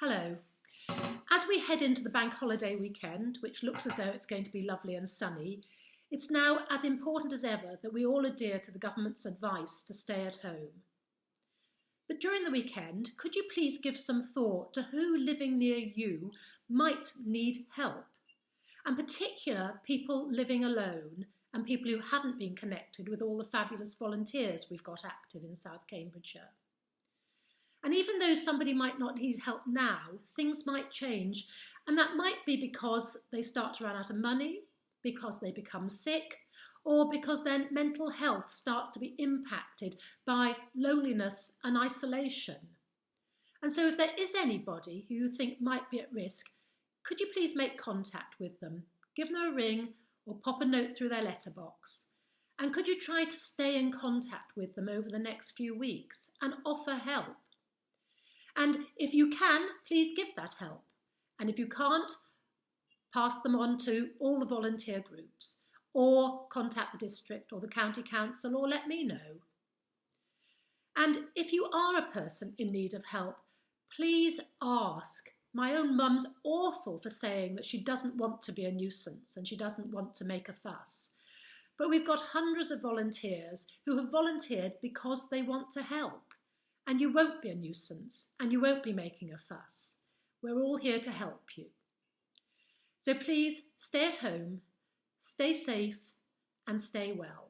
Hello. As we head into the bank holiday weekend, which looks as though it's going to be lovely and sunny, it's now as important as ever that we all adhere to the government's advice to stay at home. But during the weekend, could you please give some thought to who living near you might need help? And particular people living alone and people who haven't been connected with all the fabulous volunteers we've got active in South Cambridgeshire. And even though somebody might not need help now, things might change. And that might be because they start to run out of money, because they become sick, or because their mental health starts to be impacted by loneliness and isolation. And so if there is anybody who you think might be at risk, could you please make contact with them? Give them a ring or pop a note through their letterbox. And could you try to stay in contact with them over the next few weeks and offer help? And if you can, please give that help. And if you can't, pass them on to all the volunteer groups or contact the district or the county council or let me know. And if you are a person in need of help, please ask. My own mum's awful for saying that she doesn't want to be a nuisance and she doesn't want to make a fuss. But we've got hundreds of volunteers who have volunteered because they want to help and you won't be a nuisance and you won't be making a fuss. We're all here to help you. So please stay at home, stay safe and stay well.